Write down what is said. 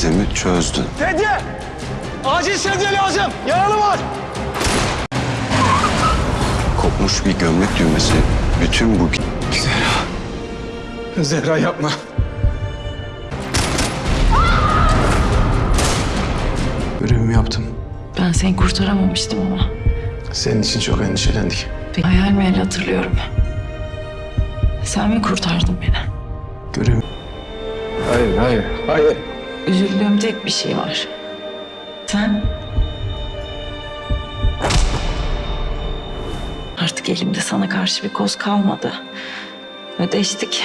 gizemi çözdün. Sedye! Acil sedye lazım. Yaralı var. Kopmuş bir gömlek düğmesi bütün bu Zehra yapma. Görevimi yaptım. Ben seni kurtaramamıştım ama. Senin için çok endişelendik. Bir hayal meyal hatırlıyorum. Sen mi kurtardın beni? Görevim Hayır, hayır, hayır. Üzüldüğüm tek bir şey var. Sen... Artık elimde sana karşı bir koz kalmadı. Ödeştik.